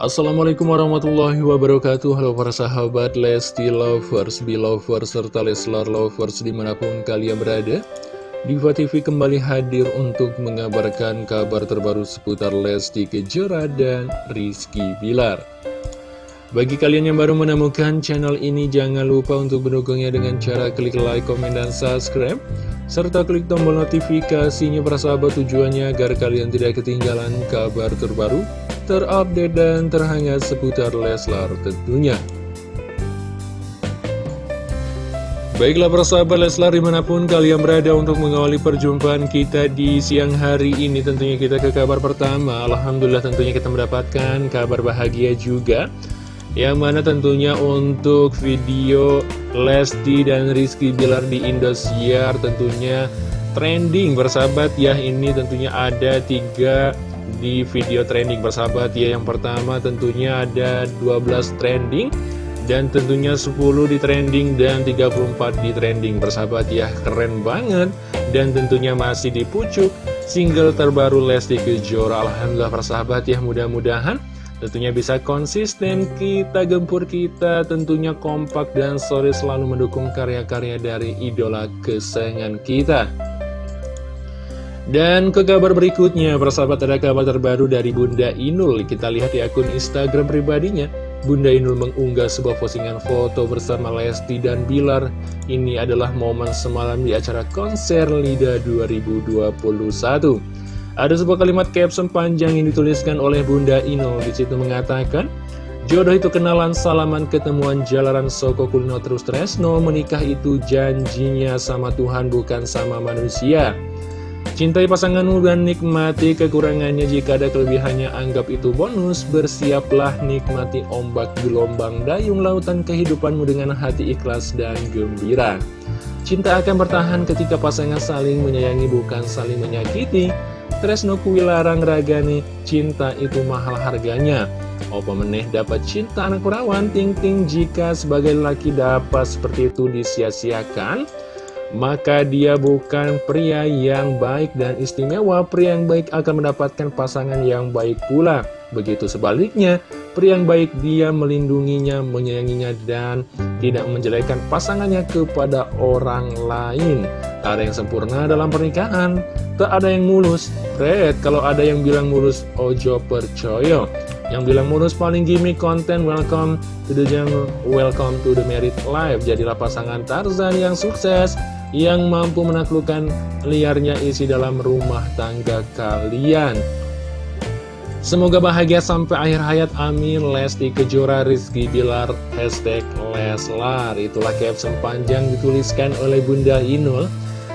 Assalamualaikum warahmatullahi wabarakatuh Halo para sahabat Lesti Lovers, Belovers, serta Leslar Lovers di mana pun kalian berada Diva TV kembali hadir untuk mengabarkan kabar terbaru seputar Lesti Kejora dan Rizky Bilar bagi kalian yang baru menemukan channel ini, jangan lupa untuk mendukungnya dengan cara klik like, komen, dan subscribe. Serta klik tombol notifikasinya persahabat tujuannya agar kalian tidak ketinggalan kabar terbaru, terupdate, dan terhangat seputar Leslar tentunya. Baiklah persahabat Leslar di mana pun kalian berada untuk mengawali perjumpaan kita di siang hari ini Tentunya kita ke kabar pertama. Alhamdulillah tentunya kita mendapatkan kabar bahagia juga. Yang mana tentunya untuk video Lesti dan Rizky Bilar di Indosiar tentunya trending bersahabat ya ini tentunya ada tiga di video trending bersahabat ya. Yang pertama tentunya ada 12 trending dan tentunya 10 di trending dan 34 di trending bersahabat ya. Keren banget dan tentunya masih di pucuk single terbaru Lesti Kejora. Alhamdulillah persahabat ya mudah-mudahan Tentunya bisa konsisten, kita gempur kita tentunya kompak dan sore selalu mendukung karya-karya dari idola kesayangan kita. Dan ke kabar berikutnya, persahabat ada kabar terbaru dari Bunda Inul. Kita lihat di akun Instagram pribadinya. Bunda Inul mengunggah sebuah postingan foto bersama Lesti dan Bilar. Ini adalah momen semalam di acara konser LIDA 2021. Ada sebuah kalimat caption panjang yang dituliskan oleh Bunda Ino. Di situ mengatakan, Jodoh itu kenalan salaman ketemuan jalanan Soko Kulino terus Tresno Menikah itu janjinya sama Tuhan bukan sama manusia Cintai pasanganmu dan nikmati kekurangannya. Jika ada kelebihannya anggap itu bonus. Bersiaplah nikmati ombak gelombang dayung lautan kehidupanmu dengan hati ikhlas dan gembira. Cinta akan bertahan ketika pasangan saling menyayangi bukan saling menyakiti. Tresno kuwilarang ragani cinta itu mahal harganya. Opa meneh dapat cinta anak perawan? Ting-ting jika sebagai laki dapat seperti itu disia-siakan maka dia bukan pria yang baik dan istimewa. Pria yang baik akan mendapatkan pasangan yang baik pula. Begitu sebaliknya Pria yang baik dia melindunginya, menyayanginya Dan tidak menjelekkan pasangannya kepada orang lain. Tak ada yang sempurna dalam pernikahan. Tak ada yang mulus. Red, kalau ada yang bilang mulus Ojo percaya Yang bilang mulus paling gimmick konten Welcome to the jungle Welcome to the married life. Jadilah pasangan Tarzan yang sukses Yang mampu menaklukkan liarnya isi dalam rumah tangga kalian. Semoga bahagia sampai akhir hayat. Amin. Lesti Kejora Rizky Bilar Hashtag Leslar. Itulah caption panjang dituliskan oleh Bunda Inul.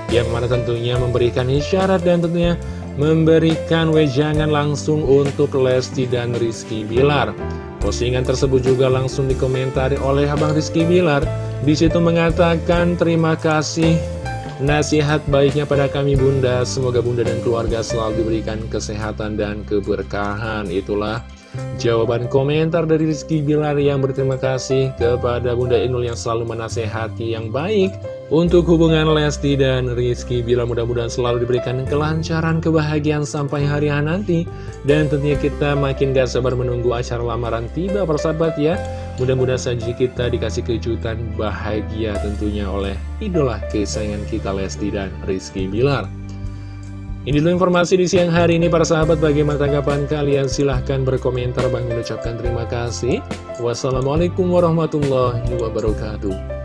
Yang mana tentunya memberikan isyarat dan tentunya memberikan wejangan langsung untuk Lesti dan Rizky Bilar. Postingan tersebut juga langsung dikomentari oleh Abang Rizky Bilar. Di situ mengatakan terima kasih Nasihat baiknya pada kami bunda, semoga bunda dan keluarga selalu diberikan kesehatan dan keberkahan. Itulah jawaban komentar dari Rizky Bilar yang berterima kasih kepada Bunda Inul yang selalu menasehati yang baik untuk hubungan Lesti dan Rizky Bilar mudah-mudahan selalu diberikan kelancaran, kebahagiaan sampai hari nanti. Dan tentunya kita makin gak sabar menunggu acara lamaran tiba persahabat ya. Mudah-mudahan saja kita dikasih kejutan bahagia tentunya oleh idola kesayangan kita Lesti dan Rizky Bilar. Ini dulu informasi di siang hari ini para sahabat bagaimana tanggapan kalian silahkan berkomentar Bang mengucapkan terima kasih. Wassalamualaikum warahmatullahi wabarakatuh.